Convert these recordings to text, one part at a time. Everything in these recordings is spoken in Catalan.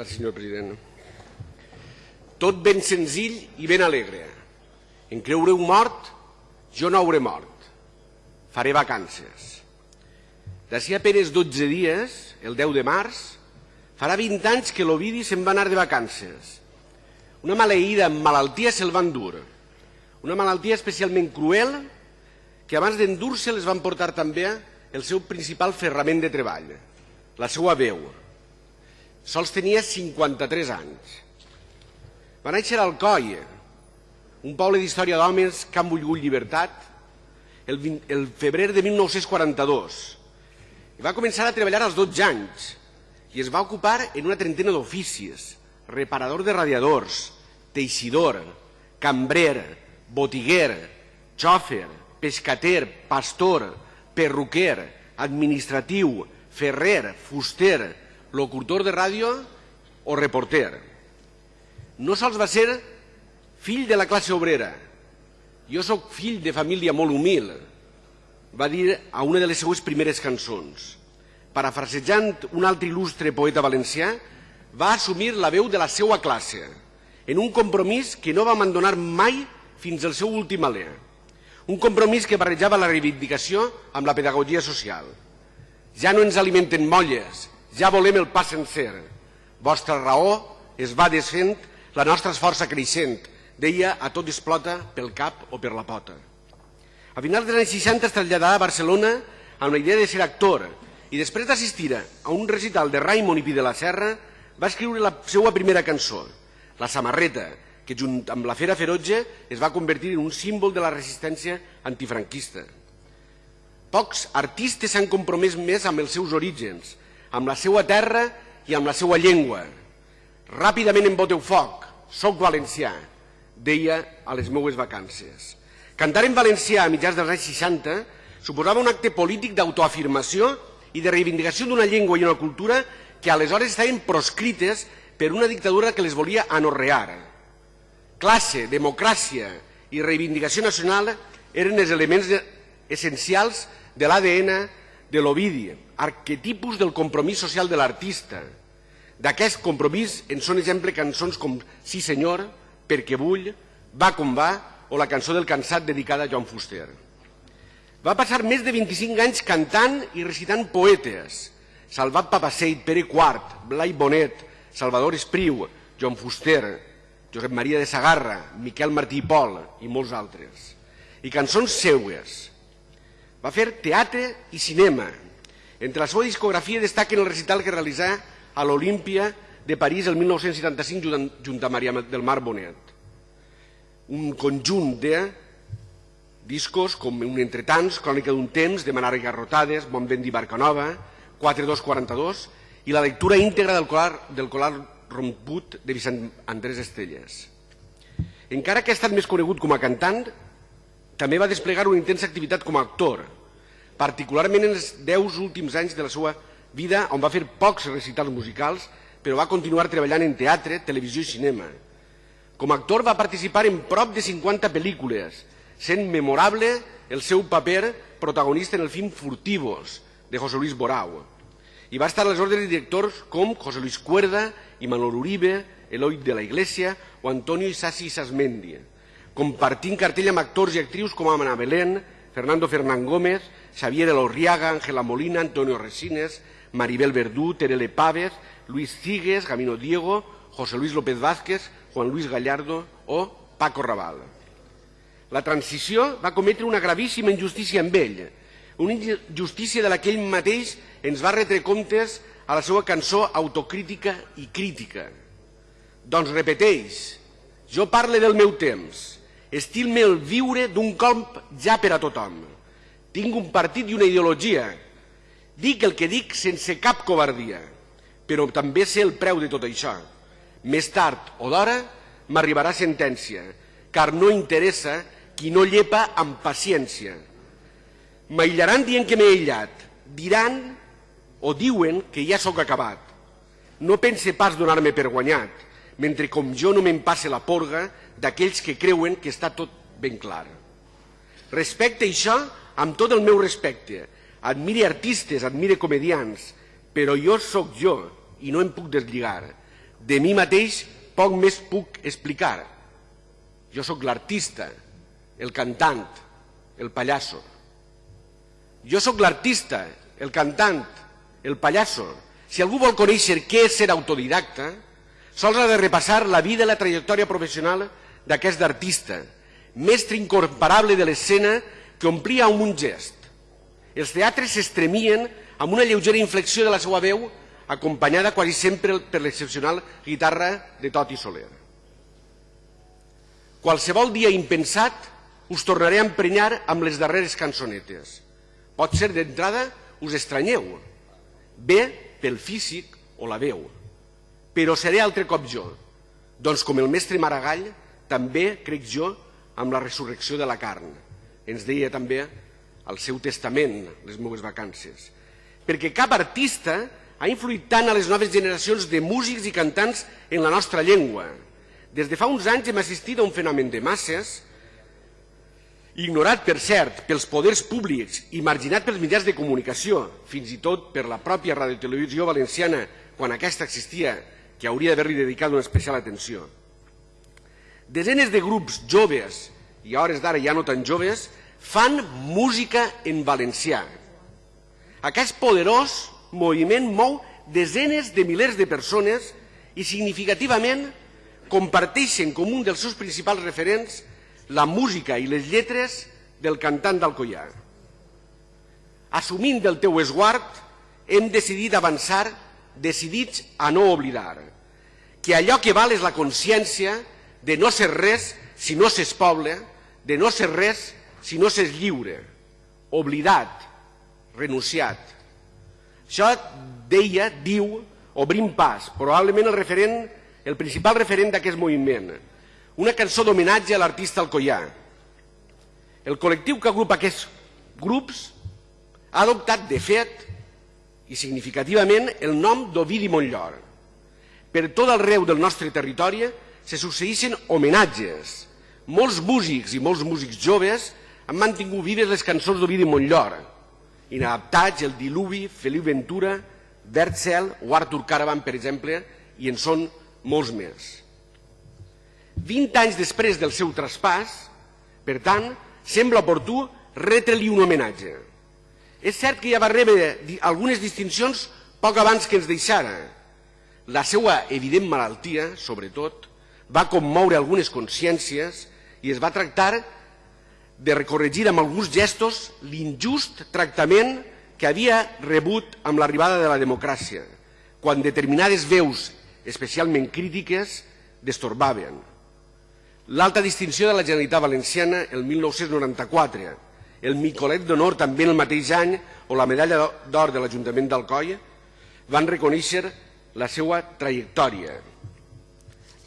Gràcies, senyor president. Tot ben senzill i ben alegre. En creureu mort, jo no hauré mort. Faré vacances. D'ací a penes 12 dies, el 10 de març, farà 20 anys que l'Ovidi se'n va anar de vacances. Una maleïda malaltia se'l van dur. Una malaltia especialment cruel que abans d'endur-se les van portar també el seu principal ferrament de treball, la seva veu. Sols tenia 53 anys. Va néixer al Coi, un poble d'història d'homes que han volgut llibertat, el, 20, el febrer de 1942. I va començar a treballar als 12 anys i es va ocupar en una trentena d'oficis, reparador de radiadors, teixidor, cambrer, botiguer, xòfer, pescater, pastor, perruquer, administratiu, ferrer, fuster, locutor de ràdio o reporter. No sols va ser fill de la classe obrera, jo sóc fill de família molt humil, va dir a una de les seues primeres cançons. Parafrasejant un altre il·lustre poeta valencià, va assumir la veu de la seva classe, en un compromís que no va abandonar mai fins al seu últim alè. Un compromís que barrejava la reivindicació amb la pedagogia social. Ja no ens alimenten molles, ja volem el pa sencer. Vostra raó es va desfent, la nostra és força creixent, deia a tot explota pel cap o per la pota. A finals dels anys 60 es traslladà a Barcelona amb la idea de ser actor i després d'assistir a un recital de Raimon i Pi de la Serra va escriure la seva primera cançó, La samarreta, que junt amb la Fera Ferotge es va convertir en un símbol de la resistència antifranquista. Pocs artistes s'han compromès més amb els seus orígens, amb la seva terra i amb la seva llengua. Ràpidament em boteu foc, soc valencià, deia a les meues vacances. Cantar en valencià a mitjans dels anys 60 suposava un acte polític d'autoafirmació i de reivindicació d'una llengua i una cultura que aleshores estaven proscrites per una dictadura que les volia anorrear. Classe, democràcia i reivindicació nacional eren els elements essencials de l'ADN de l'Ovidi, arquetipus del compromís social de l'artista. D'aquest compromís en són exemple cançons com Sí senyor, Perquè vull, Va com va o la cançó del cansat dedicada a Joan Fuster. Va passar més de 25 anys cantant i recitant poetes. Salvat Papaseit, Pere Quart, Blai Bonet, Salvador Espriu, Joan Fuster, Josep Maria de Sagarra, Miquel Martí i Pol i molts altres. I cançons seues. Va fer teatre i cinema. Entre la seva discografia destaquen el recital que realitzà a l'Olímpia de París el 1975 junt a Maria del Mar Bonet. Un conjunt de discos com un entre tants, Crònica d'un temps, Demanar i Garrotades, Bon vent Barcanova, 4242 i la lectura íntegra del colar, del colar romput de Vicent Andrés Estelles. Encara que ha estat més conegut com a cantant, també va desplegar una intensa activitat com a actor, particularment en els deu últims anys de la seva vida, on va fer pocs recitals musicals, però va continuar treballant en teatre, televisió i cinema. Com a actor va participar en prop de 50 pel·lícules, sent memorable el seu paper protagonista en el film Furtivos, de José Luis Borau. I va estar a les ordres de directors com José Luis Cuerda i Manuel Uribe, Eloi de la Iglesia o Antonio Isasi Sasmendi, compartint cartell amb actors i actrius com Amana Belén, Fernando Fernán Gómez, Xavier Elorriaga, Ángela Molina, Antonio Resines, Maribel Verdú, Terele Pávez, Luis Cigues, Gamino Diego, José Luis López Vázquez, Juan Luis Gallardo o Paco Raval. La transició va cometre una gravíssima injustícia amb ell, una injustícia de la que ell mateix ens va retre comptes a la seva cançó autocrítica i crítica. Doncs repeteix, jo parle del meu temps, estil-me el viure d'un colp ja per a tothom. Tinc un partit i una ideologia. Dic el que dic sense cap covardia, però també sé el preu de tot això. Més tard o d'hora m'arribarà sentència, car no interessa qui no llepa amb paciència M'aïllaran dient que m'he aïllat. Diran o diuen que ja sóc acabat. No pense pas donar-me per guanyat, mentre com jo no me'n passe la porga d'aquells que creuen que està tot ben clar. Respecte això amb tot el meu respecte. Admire artistes, admire comedians, però jo sóc jo i no em puc deslligar. De mi mateix poc més puc explicar. Jo sóc l'artista, el cantant, el pallasso. Jo sóc l'artista, el cantant, el pallasso. Si algú vol conèixer què és ser autodidacta, sols ha de repassar la vida i la trajectòria professional d'aquest artista, mestre incomparable de l'escena que omplia amb un gest. Els teatres s'estremien amb una lleugera inflexió de la seva veu acompanyada quasi sempre per l'excepcional guitarra de Toti Soler. Qualsevol dia impensat us tornaré a emprenyar amb les darreres cançonetes. Pot ser d'entrada us estranyeu, bé pel físic o la veu, però seré altre cop jo, doncs com el mestre Maragall, també crec jo amb la resurrecció de la carn. Ens deia també al seu testament, les meves vacances. Perquè cap artista ha influït tant a les noves generacions de músics i cantants en la nostra llengua. Des de fa uns anys hem assistit a un fenomen de masses, ignorat, per cert, pels poders públics i marginat pels mitjans de comunicació, fins i tot per la pròpia radiotelevisió valenciana, quan aquesta existia, que hauria d'haver-li dedicat una especial atenció. Desenes de grups joves, i a hores d'ara ja no tan joves, fan música en valencià. Aquest poderós moviment mou desenes de milers de persones i significativament comparteixen com un dels seus principals referents la música i les lletres del cantant d'Alcoià. Assumint del teu esguard, hem decidit avançar decidits a no oblidar que allò que val és la consciència de no ser res si no s'és poble, de no ser res si no s'és lliure, oblidat, renunciat. Això deia, diu, obrim pas, probablement el referent, el principal referent d'aquest moviment. Una cançó d'homenatge a l'artista Alcoià. El col·lectiu que agrupa aquests grups ha adoptat, de fet, i significativament, el nom d'Ovidi Montllor. Per tot arreu del nostre territori se succeeixen homenatges. Molts músics i molts músics joves han mantingut vives les cançons d'Ovidi Montllor, inadaptats, el Diluvi, Feliu Ventura, Cel o Artur Caravan, per exemple, i en són molts més. 20 anys després del seu traspàs, per tant, sembla oportú retre-li un homenatge. És cert que ja va rebre algunes distincions poc abans que ens deixara. La seva evident malaltia, sobretot, va commoure algunes consciències i es va tractar de recorregir amb alguns gestos l'injust tractament que havia rebut amb l'arribada de la democràcia, quan determinades veus, especialment crítiques, destorbaven. L'alta distinció de la Generalitat Valenciana el 1994, el Micolet d'Honor també el mateix any o la medalla d'or de l'Ajuntament d'Alcoi van reconèixer la seva trajectòria.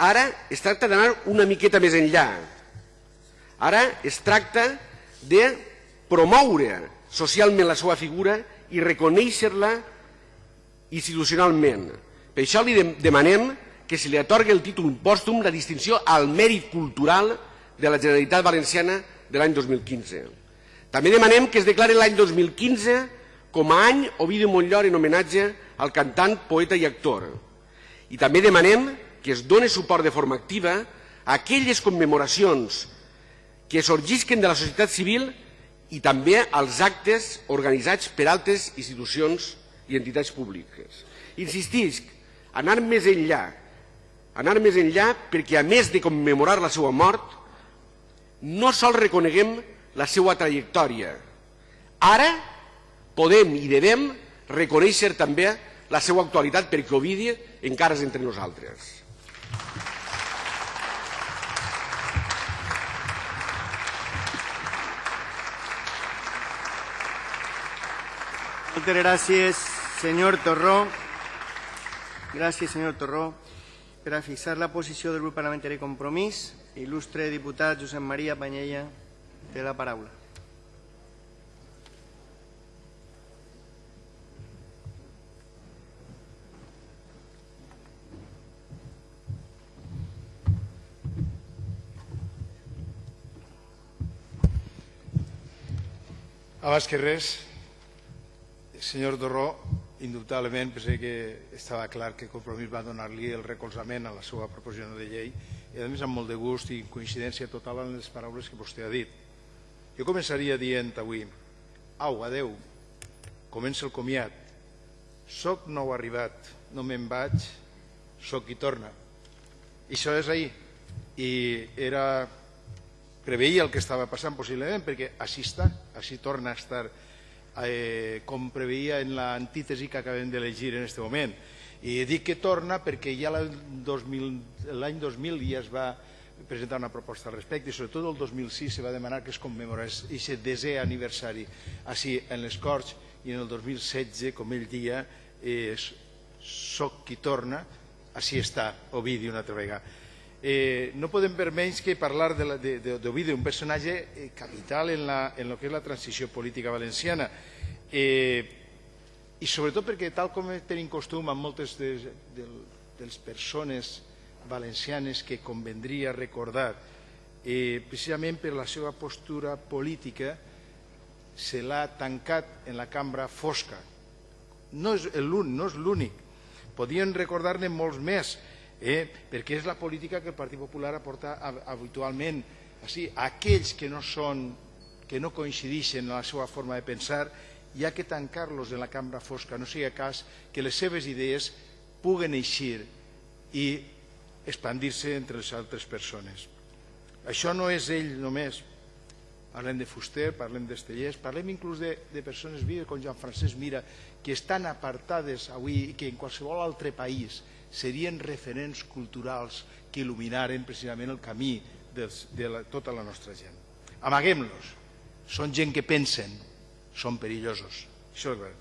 Ara es tracta d'anar una miqueta més enllà, Ara es tracta de promoure socialment la seva figura i reconèixer-la institucionalment. Per això li demanem que se li atorgui el títol pòstum la distinció al mèrit cultural de la Generalitat Valenciana de l'any 2015. També demanem que es declari l'any 2015 com a any Ovidi Montllor en homenatge al cantant, poeta i actor. I també demanem que es doni suport de forma activa a aquelles commemoracions que sorgisquen de la societat civil i també als actes organitzats per altres institucions i entitats públiques. Insistisc, anar més enllà, anar més enllà perquè a més de commemorar la seva mort, no sol reconeguem la seva trajectòria. Ara podem i devem reconèixer també la seva actualitat perquè Ovidi encara és entre nosaltres. Moltes gràcies, senyor Torró. Gràcies, senyor Torró. Per a fixar la posició del grup parlamentari Compromís, il·lustre diputat Josep Maria Panyella, té la paraula. Abans que res, senyor Torró, indubtablement pensé que estava clar que Compromís va donar-li el recolzament a la seva proposició de llei i a més amb molt de gust i coincidència total en les paraules que vostè ha dit. Jo començaria dient avui au, adeu, comença el comiat, soc nou arribat, no me'n vaig, soc qui torna. I això és ahir. I era preveia el que estava passant possiblement perquè així està, així torna a estar eh, com preveia en l'antítesi que acabem de llegir en aquest moment. I dic que torna perquè ja l'any 2000, 2000 ja es va presentar una proposta al respecte i sobretot el 2006 se va demanar que es commemorés aquest desè aniversari així en les Corts i en el 2016, com ell dia, soc qui torna, així està Ovidi una altra vegada. Eh, no podem per menys que parlar d'Ovidi, un personatge eh, capital en, la, en lo que és la transició política valenciana. Eh, I sobretot perquè, tal com tenim costum amb moltes de, de, de les persones valencianes que convendria recordar, eh, precisament per la seva postura política, se l'ha tancat en la cambra fosca. No és l'únic, podien recordar-ne molts més, eh? perquè és la política que el Partit Popular aporta habitualment. Així, aquells que no, són, que no coincideixen en la seva forma de pensar, hi ha que tancar-los en la cambra fosca, no sigui cas que les seves idees puguen eixir i expandir-se entre les altres persones. Això no és ell només. Parlem de Fuster, parlem d'Estellers, parlem inclús de, de persones vives com Joan Francesc Mira, que estan apartades avui i que en qualsevol altre país serien referents culturals que il·luminaren precisament el camí de, de la, tota la nostra gent. Amaguem-los. Són gent que pensen, són perillosos. Això és clar.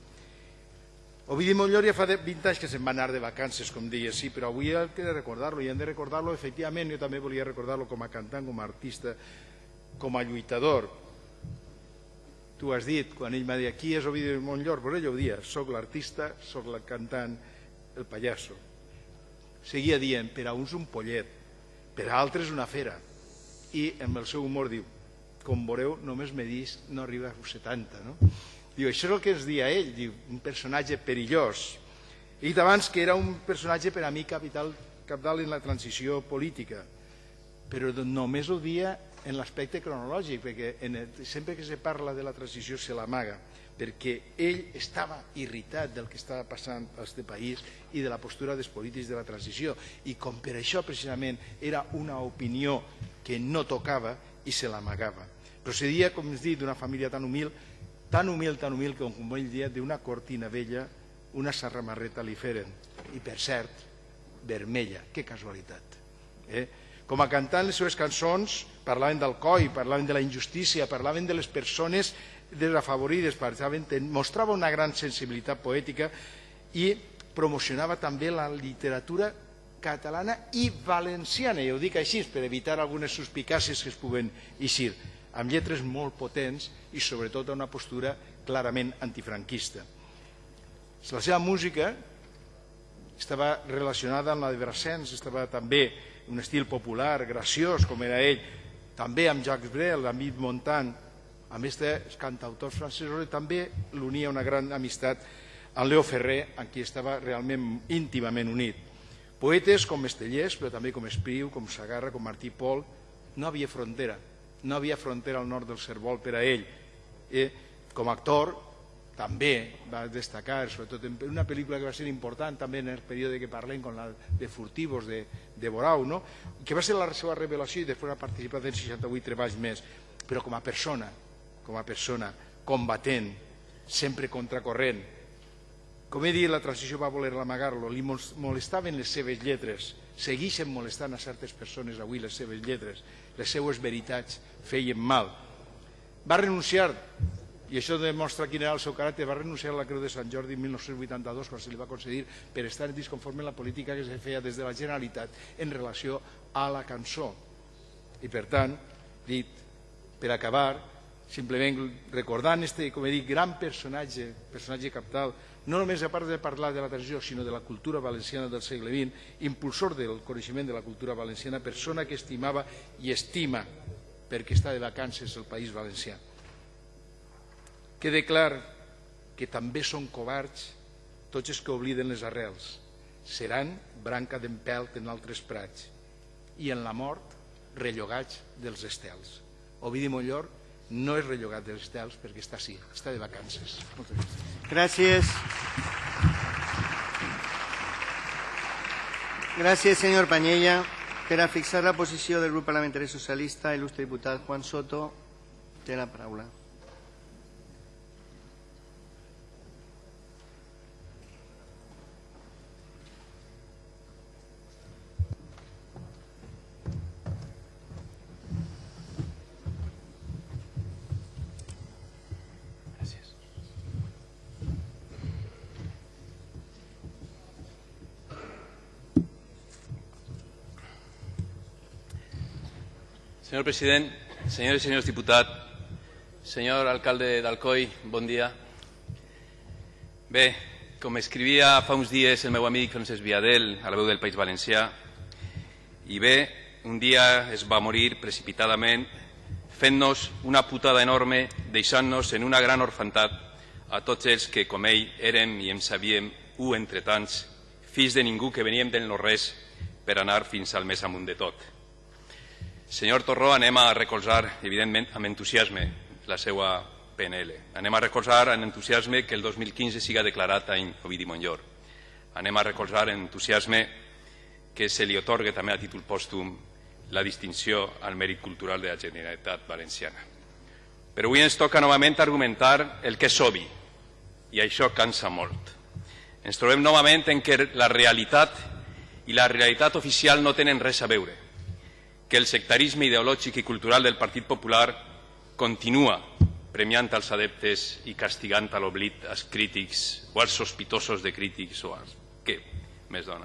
Ovidi Montllor ja fa 20 anys que se'n va anar de vacances, com deia, sí, però avui hem de recordar-lo, i hem de recordar-lo, efectivament, jo també volia recordar-lo com a cantant, com a artista, com a lluitador. Tu has dit, quan ell m'ha dit, qui és Ovidi Montllor? Pues ell ho dia, soc l'artista, soc el cantant, el pallasso seguia dient, per a uns un pollet, per a altres una fera. I amb el seu humor diu, com veureu, només me dis no arriba a 70, no? Diu, això és el que ens dia ell, diu, un personatge perillós. Dit abans que era un personatge per a mi capital, capital en la transició política, però només ho dia en l'aspecte cronològic, perquè en el, sempre que se parla de la transició se l'amaga perquè ell estava irritat del que estava passant a aquest país i de la postura dels polítics de la transició i com per això precisament era una opinió que no tocava i se l'amagava. Procedia, com es dit, d'una família tan humil, tan humil, tan humil, com, com ell dia, d'una cortina vella, una sarramarreta li feren, i per cert, vermella, que casualitat. Eh? Com a cantant les seves cançons parlaven del coi, parlaven de la injustícia, parlaven de les persones desafavorides, mostrava una gran sensibilitat poètica i promocionava també la literatura catalana i valenciana, i ho dic així per evitar algunes suspicàcies que es puguen eixir, amb lletres molt potents i sobretot una postura clarament antifranquista. La seva música estava relacionada amb la de Brassens, estava també un estil popular, graciós, com era ell, també amb Jacques Brel, amb Yves Montand, a més dels cantautors francesos, també l'unia una gran amistat amb Leo Ferrer, amb qui estava realment íntimament unit. Poetes com Estellers, però també com Espriu, com Sagarra, com Martí Pol, no havia frontera, no havia frontera al nord del Cervol per a ell. Eh, com a actor també va destacar, sobretot en una pel·lícula que va ser important també en el període que parlem, com la de Furtivos de, de Borau, no? que va ser la seva revelació i després ha participat en 68 treballs més, però com a persona, com a persona combatent, sempre contracorrent. Com he dit, la transició va voler amagar-lo, li molestaven les seves lletres, segueixen molestant a certes persones avui les seves lletres, les seues veritats feien mal. Va renunciar, i això demostra quin era el seu caràcter, va renunciar a la Creu de Sant Jordi en 1982 quan se li va concedir per estar disconforme amb la política que se feia des de la Generalitat en relació a la cançó. I per tant, dit, per acabar, simplement recordant este, com he dit, gran personatge, personatge capital, no només a part de parlar de la transició, sinó de la cultura valenciana del segle XX, impulsor del coneixement de la cultura valenciana, persona que estimava i estima perquè està de vacances el País Valencià. Quede clar que també són covards tots els que obliden les arrels, seran branca d'empelt en altres prats, i en la mort rellogats dels estels. Ovidi Mollor no és rellogat dels estels perquè està així, està de vacances. Moltes gràcies. Gràcies. Gràcies, senyor Panyella. Per a fixar la posició del grup parlamentari socialista, il·lustre diputat Juan Soto té la paraula. Senyor president, senyores i senyors diputats, senyor alcalde d'Alcoi, bon dia. Bé, com escrivia fa uns dies el meu amic Francesc Viadel a la veu del País Valencià, i bé, un dia es va morir precipitadament fent-nos una putada enorme, deixant-nos en una gran orfantat a tots els que, com ell, érem i em sabíem, u entre tants, fills de ningú que veníem del no-res per anar fins al més amunt de tot. Senyor Torró, anem a recolzar, evidentment, amb entusiasme la seva PNL. Anem a recolzar amb entusiasme que el 2015 siga declarat any Ovidi Montllor. Anem a recolzar amb entusiasme que se li otorgue també a títol pòstum la distinció al mèrit cultural de la Generalitat Valenciana. Però avui ens toca novament argumentar el que és obvi, i això cansa molt. Ens trobem novament en què la realitat i la realitat oficial no tenen res a veure que el sectarisme ideològic i cultural del Partit Popular continua premiant els adeptes i castigant a l'oblit als crítics o als sospitosos de crítics o als... Què més dona?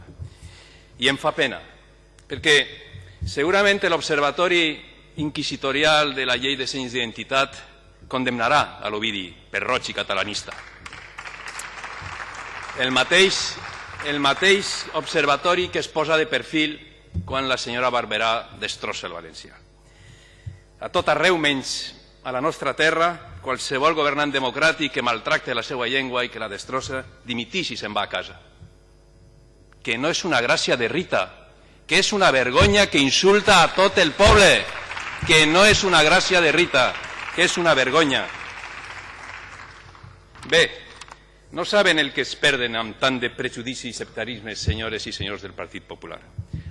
I em fa pena, perquè segurament l'Observatori Inquisitorial de la Llei de Senyes d'Identitat condemnarà a l'Ovidi per roig i catalanista. El mateix, el mateix observatori que es posa de perfil quan la senyora Barberà destrossa el valencià. A tot arreu, menys a la nostra terra, qualsevol governant democràtic que maltracte la seva llengua i que la destrossa, dimitix i se'n va a casa. Que no és una gràcia de Rita, que és una vergonya que insulta a tot el poble, que no és una gràcia de Rita, que és una vergonya. Bé, no saben el que es perden amb tant de prejudici i sectarisme, senyores i senyors del Partit Popular.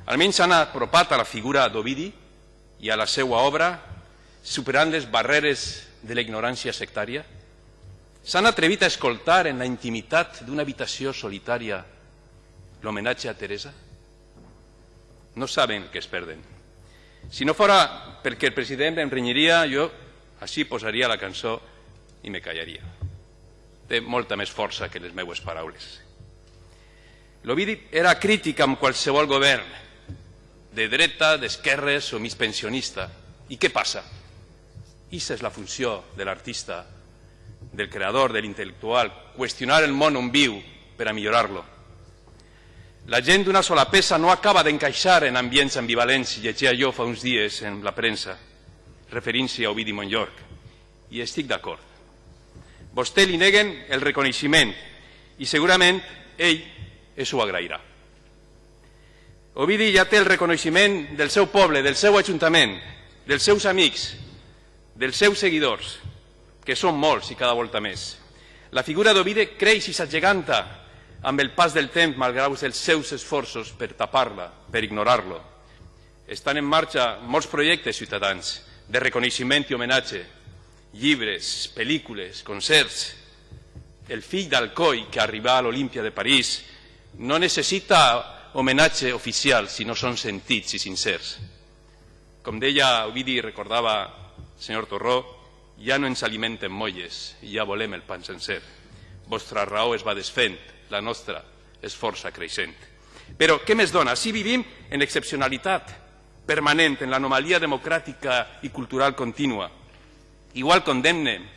Almenys s'han apropat a la figura d'Ovidi i a la seva obra, superant les barreres de la ignorància sectària? S'han atrevit a escoltar en la intimitat d'una habitació solitària l'homenatge a Teresa? No saben que es perden. Si no fora perquè el president em renyiria, jo així posaria la cançó i me callaria. Té molta més força que les meues paraules. L'Ovidi era crític amb qualsevol govern, de dreta, d'esquerres o mig pensionista. I què passa? Issa és la funció de l'artista, del creador, de l'intel·lectual, qüestionar el món on viu per a millorar-lo. La gent d'una sola peça no acaba d'encaixar en ambients ambivalents, llegia jo fa uns dies en la premsa, referint-se a Ovidi Montllorc, i estic d'acord. Vostè li neguen el reconeixement i segurament ell es ho agrairà. Ovidi ja té el reconeixement del seu poble, del seu ajuntament, dels seus amics, dels seus seguidors, que són molts i cada volta més. La figura d'Ovidi creix i s'ageganta amb el pas del temps, malgrat els seus esforços per tapar-la, per ignorar-lo. Estan en marxa molts projectes ciutadans de reconeixement i homenatge, llibres, pel·lícules, concerts. El fill d'Alcoi, que arriba a l'Olímpia de París, no necessita homenatge oficial si no són sentits i sincers. Com deia Ovidi, recordava el senyor Torró, ja no ens alimenten molles, ja volem el pan sencer. Vostra raó es va desfent, la nostra és força creixent. Però què més dona? Si vivim en excepcionalitat permanent, en l'anomalia democràtica i cultural contínua. Igual condemnen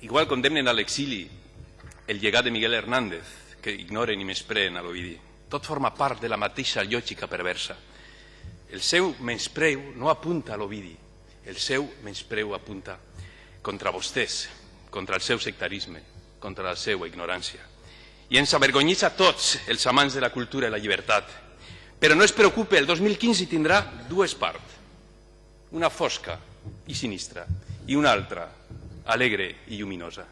igual condemnen a l'exili el llegat de Miguel Hernández, que ignoren i menyspreen a l'Ovidi. Tot forma part de la mateixa lògica perversa. El seu menyspreu no apunta a l'Ovidi, el seu menyspreu apunta contra vostès, contra el seu sectarisme, contra la seva ignorància. I ens avergonyís a tots els amants de la cultura i la llibertat. Però no es preocupe, el 2015 tindrà dues parts. Una fosca i sinistra i una altra alegre i lluminosa.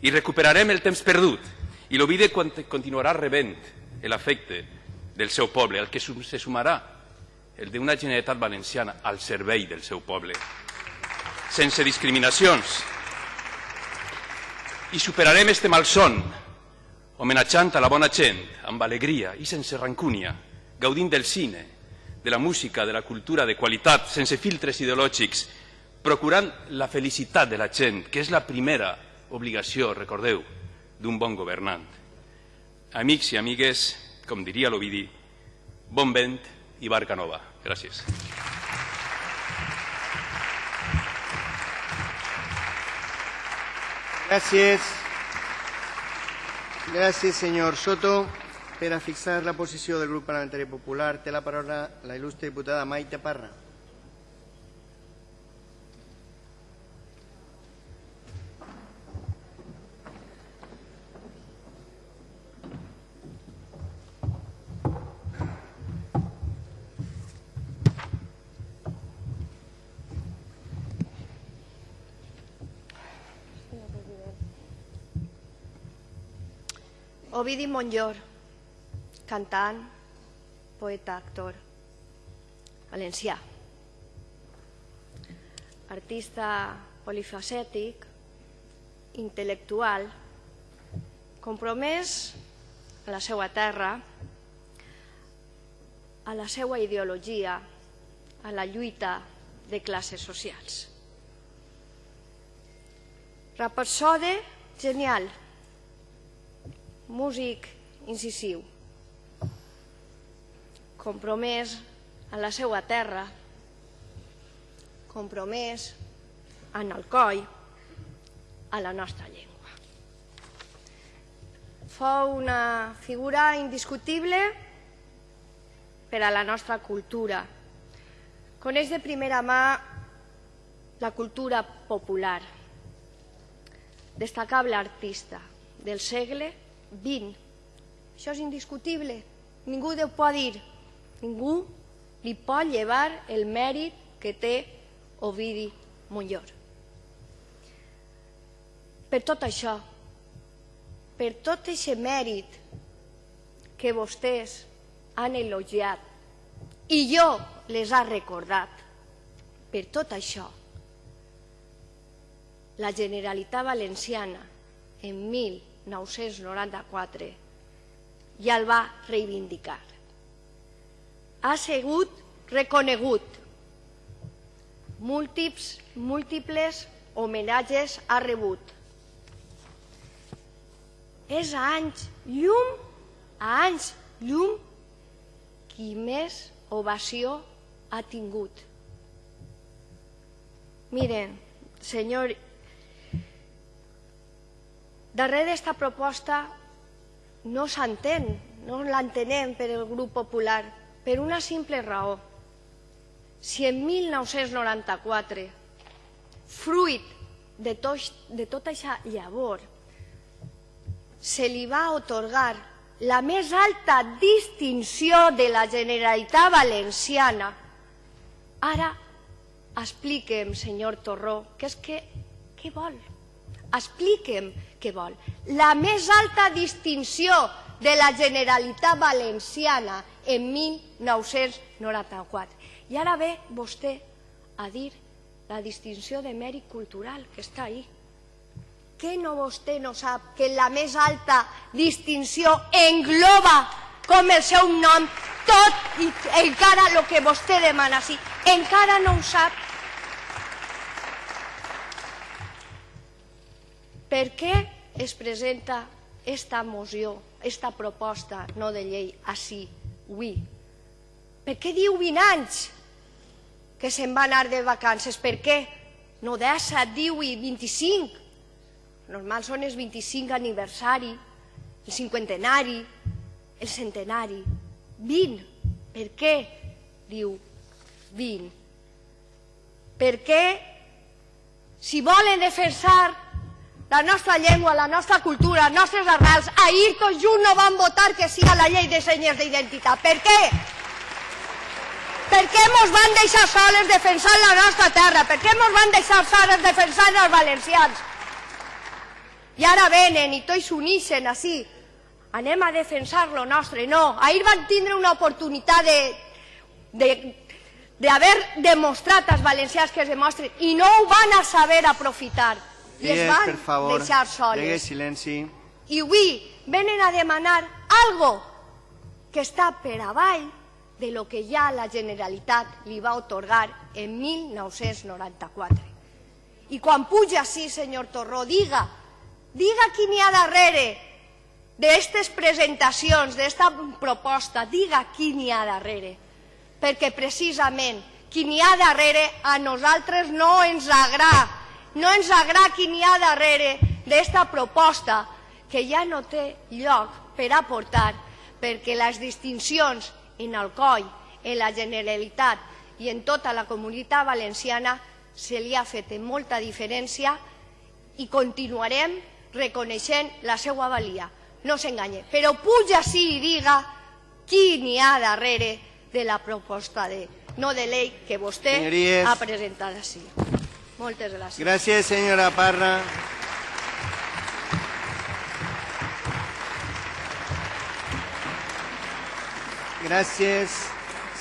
I recuperarem el temps perdut i l'Ovide continuarà rebent l'afecte del seu poble, el que se sumarà el d'una Generalitat Valenciana al servei del seu poble, sense discriminacions. I superarem este malson, homenatjant a la bona gent, amb alegria i sense rancúnia, gaudint del cine, de la música, de la cultura de qualitat, sense filtres ideològics, procurant la felicitat de la gent, que és la primera obligació, recordeu, d'un bon governant. Amics i amigues, com diria l'Ovidi, bon vent i barca nova. Gràcies. Gràcies. Gràcies, senyor Soto. Per a fixar la posició del grup parlamentari popular té la paraula la il·lustre diputada Maite Parra. Ovidi Montllor, cantant, poeta, actor, valencià. Artista polifacètic, intel·lectual, compromès a la seva terra, a la seva ideologia, a la lluita de classes socials. Rapsode genial, músic incisiu, compromès a la seva terra, compromès en el coll, a la nostra llengua. Fou una figura indiscutible per a la nostra cultura. Coneix de primera mà la cultura popular, destacable artista del segle 20. Això és indiscutible. Ningú ho pot dir. Ningú li pot llevar el mèrit que té Ovidi Montllor. Per tot això, per tot aquest mèrit que vostès han elogiat i jo les ha recordat, per tot això, la Generalitat Valenciana en 1000 1994 ja el va reivindicar. Ha sigut reconegut. Múltiples, múltiples homenatges ha rebut. És a anys llum, a anys llum, qui més ovació ha tingut. Miren, senyor Darrere d'esta proposta no s'entén, no l'entenem per el grup popular, per una simple raó. Si en 1994, fruit de, tot, de tota aquesta llavor, se li va otorgar la més alta distinció de la Generalitat Valenciana, ara expliquem, senyor Torró, què és que, què vol? Expliquem què vol. La més alta distinció de la Generalitat Valenciana en 1994. I ara ve vostè a dir la distinció de mèrit cultural que està ahí. Què no vostè no sap que la més alta distinció engloba com el seu nom tot i encara el que vostè demana sí. Encara no ho sap Per què es presenta esta moció, esta proposta no de llei així, avui? Per què diu 20 anys que se'n va anar de vacances? Per què? No 17, diu i 25. Normal són els 25 aniversari, el cinquantenari, el centenari. 20. Per què? Diu 20. Per què? Si volen defensar la nostra llengua, la nostra cultura, les nostres arrels. Ahir tots junts no van votar que sí a la llei de senyes d'identitat. Per què? Per què ens van deixar soles defensant la nostra terra? Per què ens van deixar soles defensant els valencians? I ara venen i tots s'unixen així. Anem a defensar lo nostre. No, ahir van tindre una oportunitat de, de d'haver demostrat als valencians que es demostren i no ho van a saber aprofitar i es van per favor, deixar soles silenci. i avui venen a demanar algo que està per avall de lo que ja la Generalitat li va otorgar en 1994. I quan puja així, senyor Torró, diga, diga qui n'hi ha darrere d'aquestes presentacions, d'esta proposta, diga qui n'hi ha darrere, perquè precisament qui n'hi ha darrere a nosaltres no ens agrada, no ens agrada qui n'hi ha darrere d'esta proposta que ja no té lloc per aportar perquè les distincions en el coll, en la Generalitat i en tota la comunitat valenciana se li ha fet molta diferència i continuarem reconeixent la seva valia. No s'enganye. Però puja sí i diga qui n'hi ha darrere de la proposta de no de llei que vostè Senyories. ha presentat així. Moltes gràcies. Gràcies, senyora Parra. Gràcies,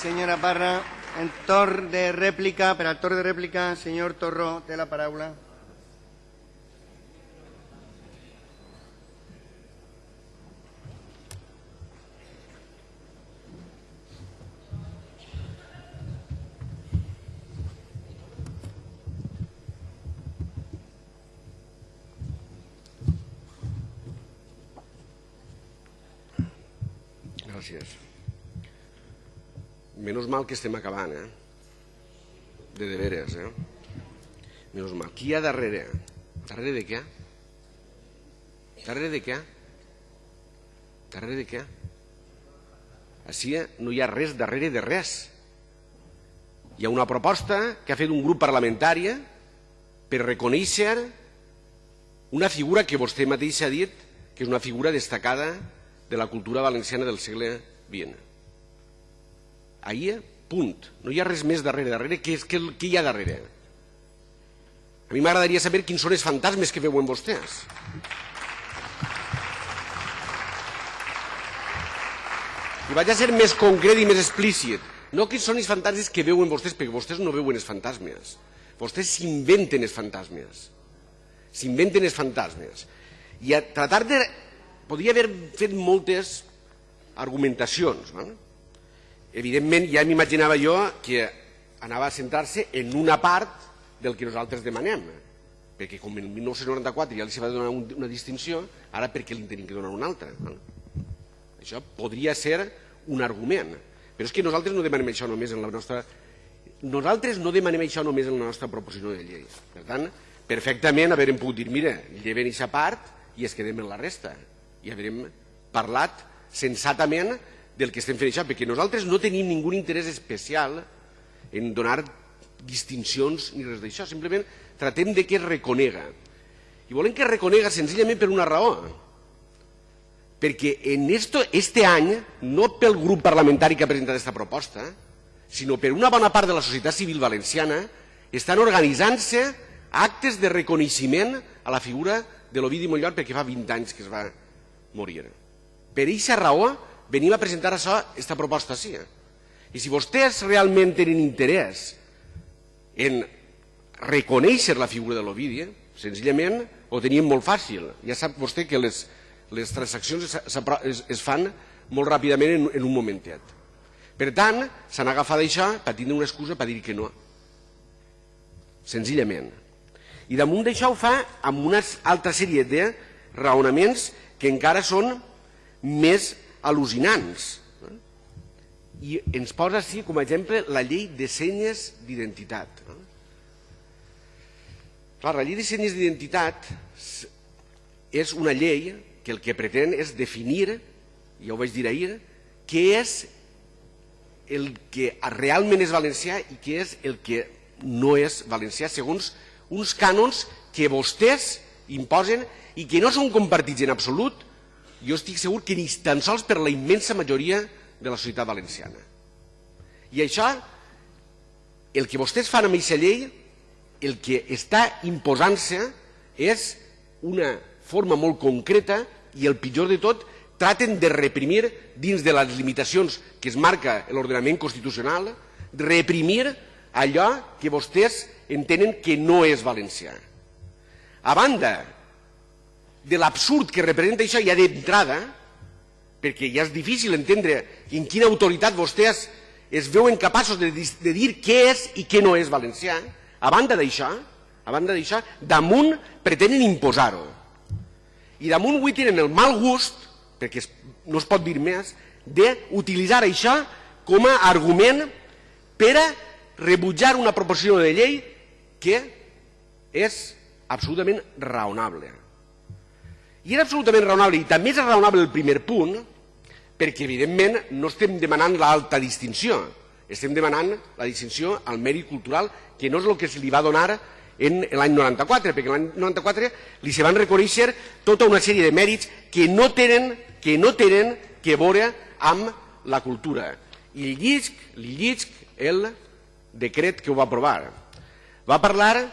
senyora Parra. En torn de rèplica, per al torn de rèplica, senyor Torró, té la paraula. Gràcies. Menys mal que estem acabant, eh? De de veres, eh? Menys mal. Qui hi ha darrere? Darrere de què? Darrere de què? Darrere de què? Així no hi ha res darrere de res. Hi ha una proposta que ha fet un grup parlamentari per reconèixer una figura que vostè mateix ha dit que és una figura destacada de la cultura valenciana del segle XX. Ahir, punt. No hi ha res més darrere. Darrere, què, què, què hi ha darrere? A mi m'agradaria saber quins són els fantasmes que veuen vostès. I vaig a ser més concret i més explícit. No quins són els fantasmes que veuen vostès, perquè vostès no veuen els fantasmes. Vostès s'inventen els fantasmes. S'inventen els fantasmes. I a tratar de... Podria haver fet moltes argumentacions. No? Evidentment, ja m'imaginava jo que anava a centrar-se en una part del que nosaltres demanem. Perquè com en 1994 ja li va donar un, una distinció, ara per què li tenim que donar una altra? Això podria ser un argument. Però és que nosaltres no demanem això només en la nostra... Nosaltres no demanem això només en la nostra proposició de llei. Per tant, perfectament haverem pogut dir, mira, lleven aquesta part i es quedem en la resta. I haverem parlat sensatament del que estem fent això, perquè nosaltres no tenim ningú interès especial en donar distincions ni res d'això, simplement tratem de que es reconega. I volem que es reconega senzillament per una raó, perquè en esto, este any, no pel grup parlamentari que ha presentat aquesta proposta, sinó per una bona part de la societat civil valenciana, estan organitzant-se actes de reconeixement a la figura de l'Ovidi Montllor perquè fa 20 anys que es va morir. Per aquesta raó venim a presentar això, aquesta proposta sí. I si vostès realment tenen interès en reconèixer la figura de l'Ovidi, senzillament ho tenim molt fàcil. Ja sap vostè que les, les transaccions es, es, es fan molt ràpidament en, en un momentet. Per tant, s'han agafat això per tindre una excusa per dir que no. Senzillament. I damunt d'això ho fa amb una altra sèrie de raonaments que encara són més al·lucinants. I ens posa així com a exemple la llei de senyes d'identitat. Clar, la llei de senyes d'identitat és una llei que el que pretén és definir, ja ho vaig dir ahir, què és el que realment és valencià i què és el que no és valencià segons uns cànons que vostès imposen i que no són compartits en absolut, jo estic segur que ni tan sols per la immensa majoria de la societat valenciana. I això, el que vostès fan amb aquesta llei, el que està imposant-se és una forma molt concreta i el pitjor de tot, traten de reprimir dins de les limitacions que es marca l'ordenament constitucional, reprimir allò que vostès entenen que no és valencià. A banda de l'absurd que representa això ja d'entrada, perquè ja és difícil entendre en quina autoritat vostès es veuen capaços de, de dir què és i què no és valencià, a banda d'això, a banda d'això, damunt pretenen imposar-ho. I damunt avui tenen el mal gust, perquè no es pot dir més, d'utilitzar això com a argument per a rebutjar una proposició de llei que és absolutament raonable. I era absolutament raonable, i també és raonable el primer punt, perquè evidentment no estem demanant l'alta distinció, estem demanant la distinció al mèrit cultural, que no és el que se li va donar en l'any 94, perquè l'any 94 li se van reconèixer tota una sèrie de mèrits que no tenen que, no tenen que veure amb la cultura. I llisc, li llisc el decret que ho va aprovar. Va parlar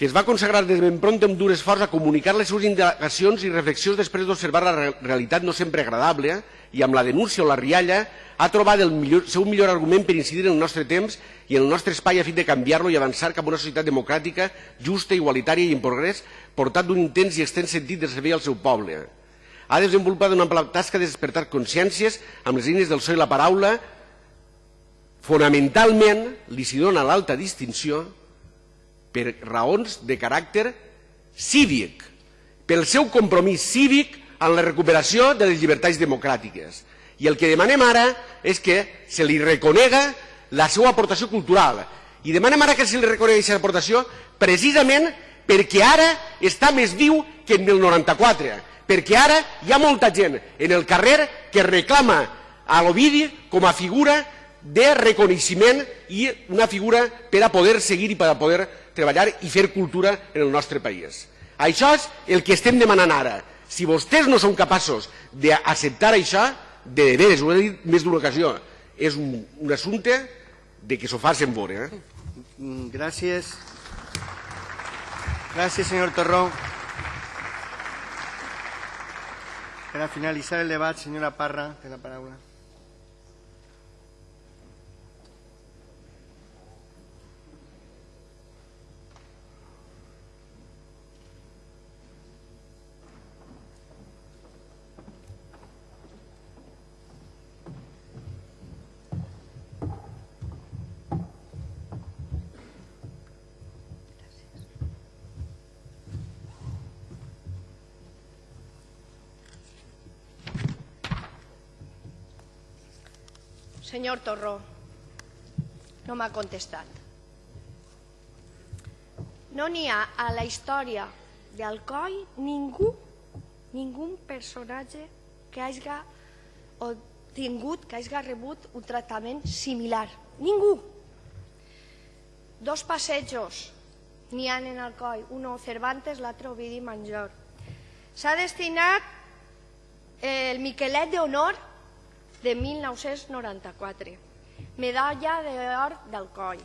que es va consagrar des ben pront amb dur esforç a comunicar les seves indagacions i reflexions després d'observar la realitat no sempre agradable i amb la denúncia o la rialla ha trobat el millor, seu millor argument per incidir en el nostre temps i en el nostre espai a fi de canviar-lo i avançar cap a una societat democràtica, justa, igualitària i en progrés, portat d'un intens i extens sentit de servei al seu poble. Ha desenvolupat una ampla tasca de despertar consciències amb les eines del so i la paraula. Fonamentalment, li s'hi dona l'alta distinció per raons de caràcter cívic, pel seu compromís cívic en la recuperació de les llibertats democràtiques. I el que demanem ara és que se li reconega la seva aportació cultural. I demanem ara que se li reconegui aquesta aportació precisament perquè ara està més viu que en el 94, perquè ara hi ha molta gent en el carrer que reclama a l'Ovidi com a figura de reconeixement i una figura per a poder seguir i per a poder treballar i fer cultura en el nostre país. Això és el que estem demanant ara. Si vostès no són capaços d'acceptar això, de veres, ho he dit més d'una ocasió, és un, un assumpte de que s'ho facin veure. Eh? Mm, gràcies. Gràcies, senyor Torró. A finalitzar el debat, senyora Parra, té la paraula. Senyor Torró, no m'ha contestat. No n'hi ha a la història d'Alcoi ningú, ningú personatge que hagi o tingut, que hagi rebut un tractament similar. Ningú. Dos passejos n'hi ha en Alcoi, un Cervantes, l'altre Ovidi Manjor. S'ha destinat el Miquelet d'Honor de 1994, medalla d'or del coll.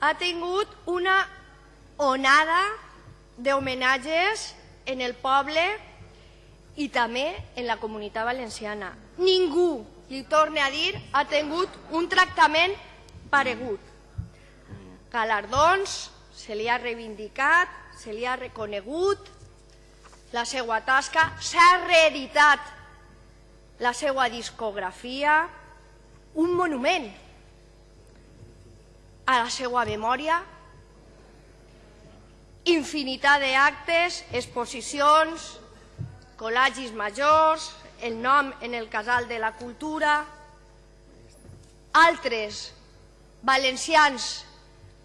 Ha tingut una onada d'homenatges en el poble i també en la comunitat valenciana. Ningú, li torne a dir, ha tingut un tractament paregut. Galardons, se li ha reivindicat, se li ha reconegut, la seva tasca s'ha reeditat la seva discografia, un monument a la seva memòria, infinitat d'actes, exposicions, col·legis majors, el nom en el casal de la cultura, altres valencians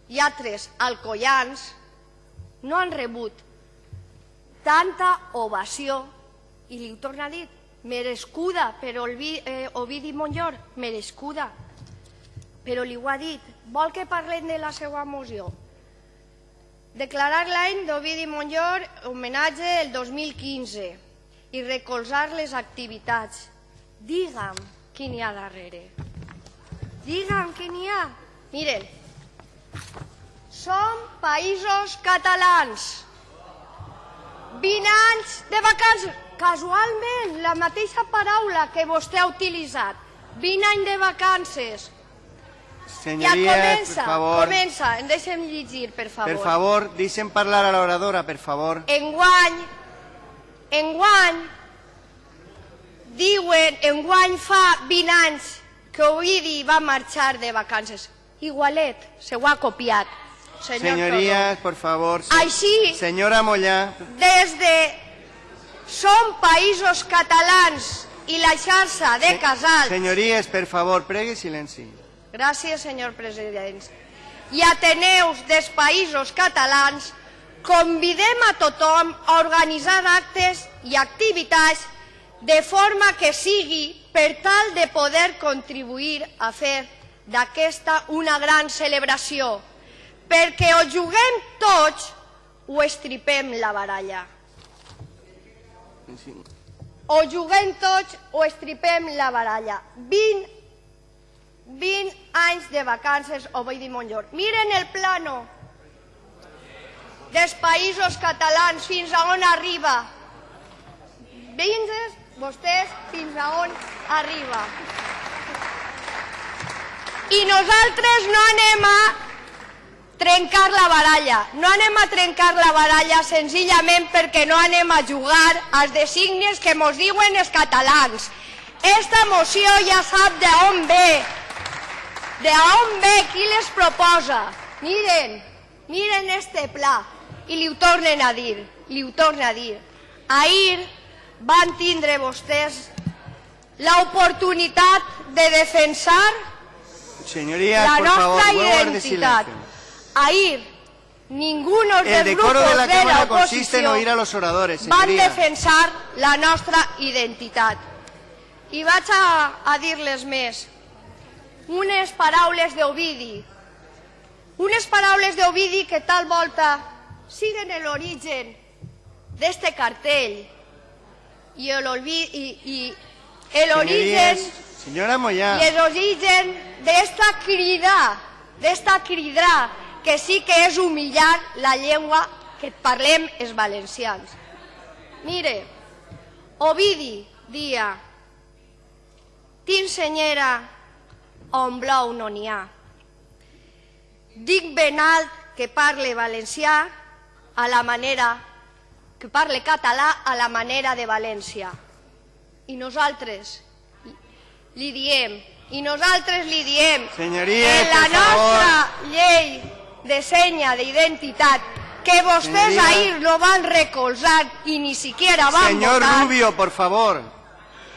i altres alcoians no han rebut tanta ovació i li ho torna a dir, merescuda per eh, Ovidi Montllor, merescuda. Però li ho ha dit, vol que parlem de la seva moció? Declarar l'any d'Ovidi Montllor homenatge el 2015 i recolzar les activitats. Digue'm qui n'hi ha darrere. Digue'm qui n'hi ha. Miren, som països catalans. 20 anys de vacances. Casualment, la mateixa paraula que vostè ha utilitzat. 20 anys de vacances. Ja Senyories, comença, per favor, comença. Em deixem llegir, per favor. per favor, deixen parlar a l'oradora, per favor. Enguany, enguany, diuen, enguany fa 20 anys que Ovidi va marxar de vacances. Igualet, se ho ha copiat. Senyor Senyories, per favor. se- Així- Senyora Mollà. Des de Som Països Catalans i la xarxa de casals. senyories, per favor, pregui silenci. Gràcies, senyor president. I Ateneus dels països catalans convidem a tothom a organitzar actes i activitats de forma que sigui per tal de poder contribuir a fer d'aquesta una gran celebració, perquè o juguem tots o estripem la baralla. O juguem tots o estripem la baralla. 20 20 anys de vacances o vull dir Montllor. Miren el plano dels països catalans fins a on arriba. Vingues vostès fins a on arriba. I nosaltres no anem a trencar la baralla. No anem a trencar la baralla senzillament perquè no anem a jugar als designis que mos diuen els catalans. Esta moció ja sap d'on ve, de on ve, qui les proposa. Miren, miren este pla. I li ho tornen a dir, li ho tornen a dir. Ahir van tindre vostès l'oportunitat de defensar Señorías, la por favor, nostra de identitat. Silencio. Ahir, ninguno El dels decoro grupos de la de Cámara la consiste en oír a los oradores, van señoría. defensar la nostra identitat. I vaig a, a dir-les més. Unes paraules d'Ovidi. Unes paraules d'Ovidi que tal volta siguen l'origen d'este cartell i l'olvi- i, i l'origen señora Moyá, i el origen d'esta crida, d'esta crida, que sí que és humillar la llengua que parlem els valencians. Mire, Ovidi dia, t'ensenyera on blau no n'hi ha. Dic ben alt que parle valencià a la manera, que parle català a la manera de València. I nosaltres li diem, i nosaltres li diem Señorías, en la por favor. nostra llei de senya d'identitat que vostès Señorías. ahir no van recolzar i ni siquiera van señor votar Rubio, por favor.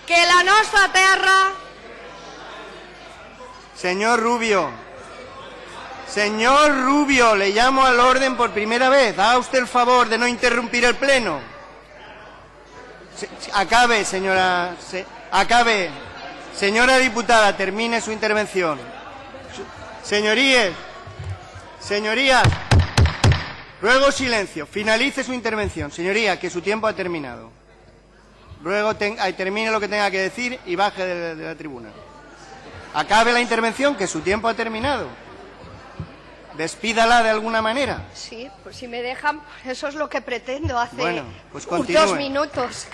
que la nostra terra Señor Rubio. Señor Rubio, le llamo al orden por primera vez. Haga usted el favor de no interrumpir el pleno. Se- acabe, señora. se- acabe. Señora diputada, termine su intervención. Señorías. Señorías. Ruego silencio. Finalice su intervención. Señoría, que su tiempo ha terminado. Ruego ten- termine lo que tenga que decir y baje de- de la tribuna. Acabe la intervención, que su tiempo ha terminado. Despídala de alguna manera. Sí, pues si me dejan, eso es lo que pretendo hace Bueno, pues dos minutos.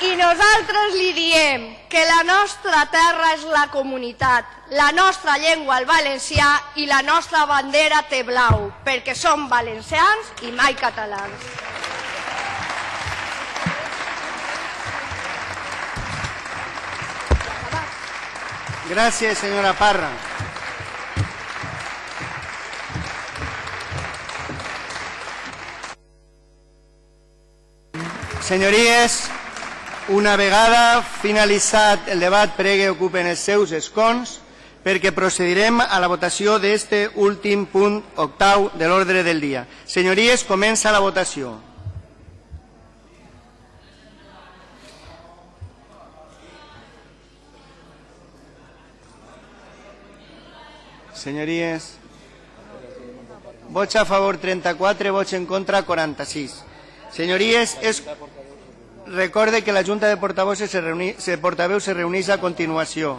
I nosaltres li diem que la nostra terra és la comunitat, la nostra llengua el valencià i la nostra bandera té blau, perquè som valencians i mai catalans. Gracias, señora Parra. Senyories, una vegada finalitzat el debat pregue ocupen els seus escons perquè procedirem a la votació d'este últim punt octau de l'ordre del dia. Senyories, comença la votació. Senyories, vots a favor 34, vots en contra 46. Senyories, és... recorde que la Junta de Portavoces se, reuni... se portaveus se reuneix a continuació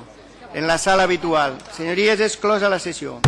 en la sala habitual. Senyories, és closa la sessió.